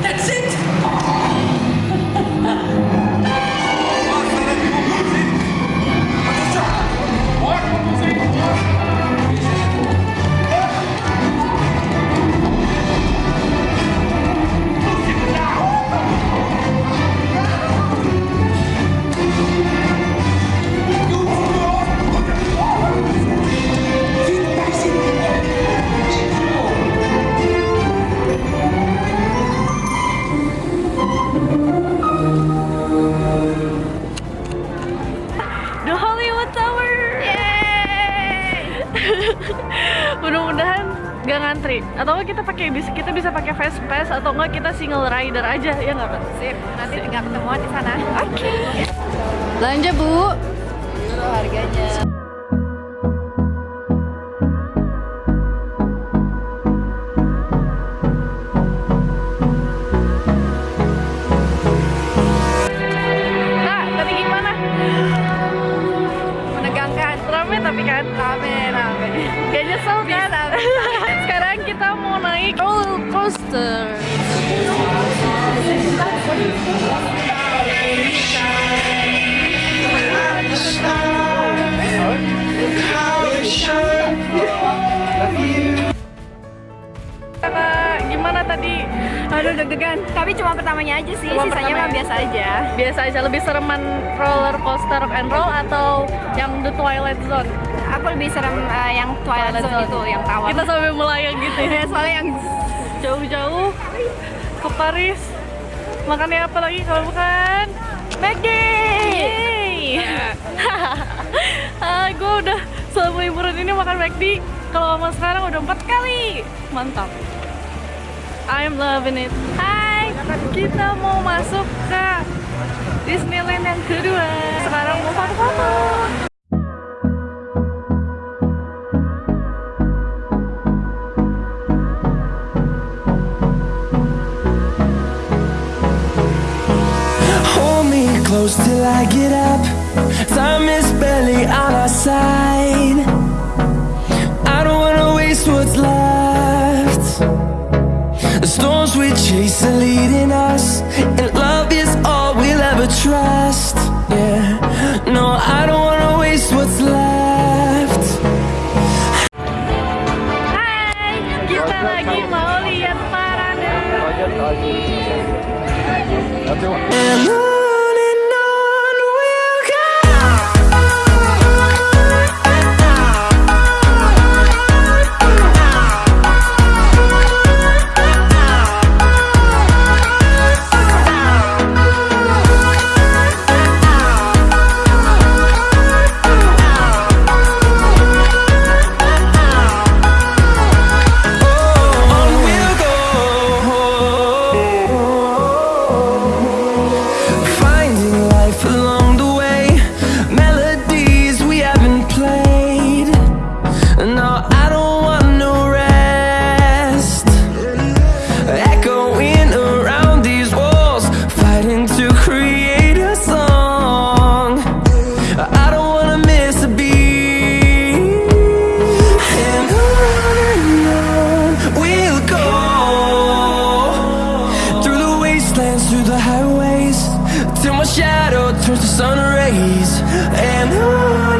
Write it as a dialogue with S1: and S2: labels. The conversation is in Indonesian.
S1: That's it!
S2: Ngantri. Atau nggak kita pakai bisa kita bisa pakai fast pass atau enggak kita single rider aja ya nggak Kak?
S3: Sip, nanti tinggal ketemuan di sana.
S2: Oke. Belanja Bu.
S3: harganya.
S2: Kak, tadi gimana?
S3: Menegangkan.
S2: Rame tapi kan?
S3: Rame, rame.
S2: Gak nyesel gimana tadi?
S3: Aduh deg-degan. Tapi cuma pertamanya aja sih,
S2: Cuma
S3: sisanya mah biasa aja.
S2: Biasa aja lebih sereman roller coaster rock and roll atau yang The Twilight Zone?
S3: Aku lebih serem eh, yang Twilight
S2: Twilight
S3: Zone
S2: Zone.
S3: itu, yang tawar.
S2: Kita sampai melayang gitu ya.
S3: Ya, soalnya yang
S2: jauh-jauh ke Paris makannya apa lagi kalau bukan McD Yeay ah, gue udah selama liburan ini makan McD kalau sama sekarang udah empat kali mantap I'm loving it. Hai kita mau masuk ke Disneyland yang kedua. Sekarang mau foto-foto.
S4: Hold me close till I get up. Time is barely on we are leading us, and love is all we'll ever trust. Yeah, no, I don't wanna waste what's left.
S2: Hai, kita lagi mau lihat parade.
S4: And days and who?